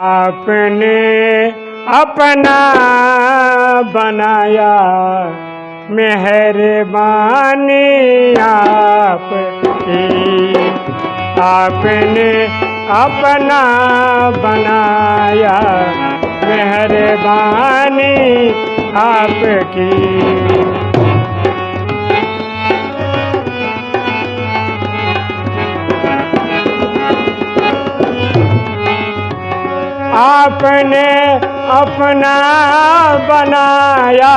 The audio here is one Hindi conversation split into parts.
आपने अपना बनाया मेहरबानी आपकी। आपने अपना बनाया मेहरबानी आपकी। आपने अपना बनाया,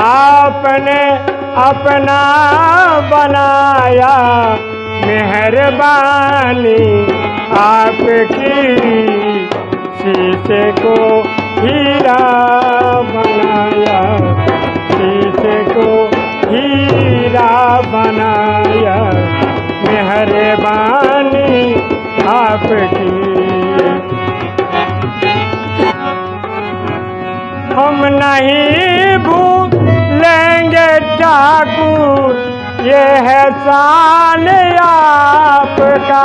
आपने अपना बनाया। मेहरबानी आपकी शीशे को हीरा बनाया, शीशे को हीरा बनाया। मेहरबानी आपकी नहीं भूलेंगे ठाकुर, ये है शान आपका।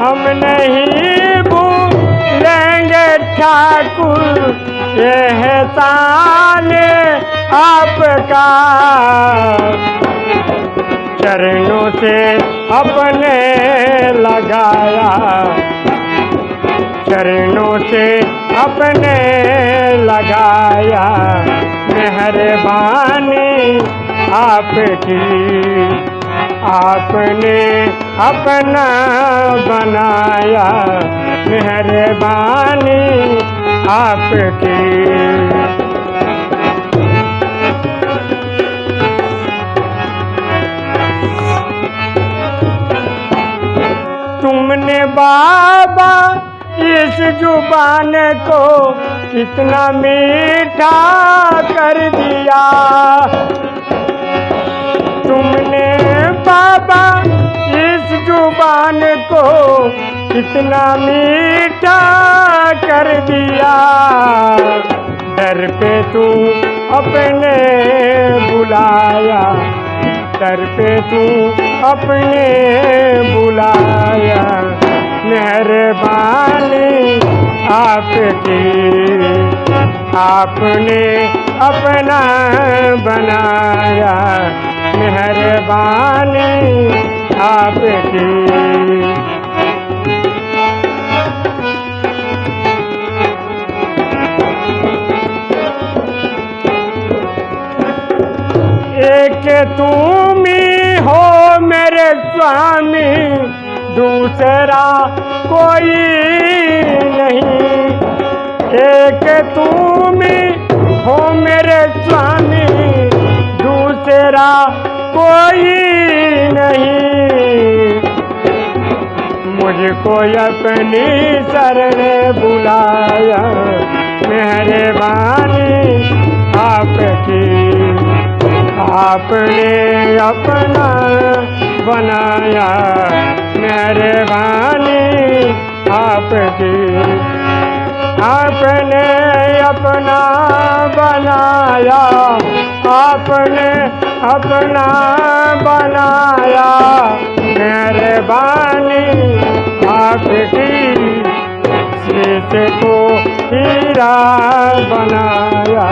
हम नहीं भूलेंगे ठाकुर, ये है शान आपका। चरणों से अपने लगाया, चरणों से अपने लगाया मेहरबानी आपकी। आपने अपना बनाया मेहरबानी आपकी। तुमने बाबा इस ज़ुबान को कितना मीठा कर दिया। तुमने बाबा, इस ज़ुबान को कितना मीठा कर दिया। डर पे तू अपने बुलाया, डर पे तू अपने बुलाया। मेहरबानी आपकी आपने अपना बनाया। मेहरबानी आपकी। एक तुम ही हो मेरे स्वामी दूसरा कोई नहीं। एक तुम हो मेरे स्वामी दूसरा कोई नहीं। मुझको अपनी शरण बुलाया मेहरबानी आपकी। आपने अपना बनाया। मेहरबानी आपकी। आपने अपना बनाया, आपने अपना बनाया। मेहरबानी आपकी। शीश को हीरा बनाया,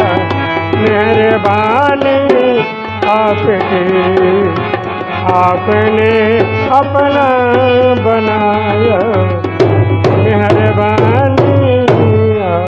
मेहरबानी आपकी। आपने अपना बनाया। मेहरबानी